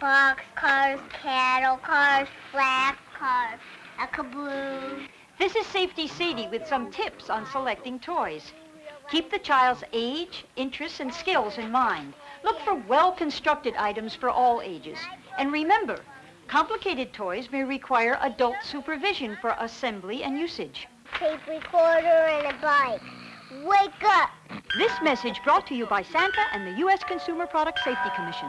box cars, cattle cars, flat cars, a caboose. This is Safety Sadie with some tips on selecting toys. Keep the child's age, interests, and skills in mind. Look for well-constructed items for all ages. And remember, complicated toys may require adult supervision for assembly and usage. tape recorder, and a bike. Wake up! This message brought to you by Santa and the U.S. Consumer Product Safety Commission.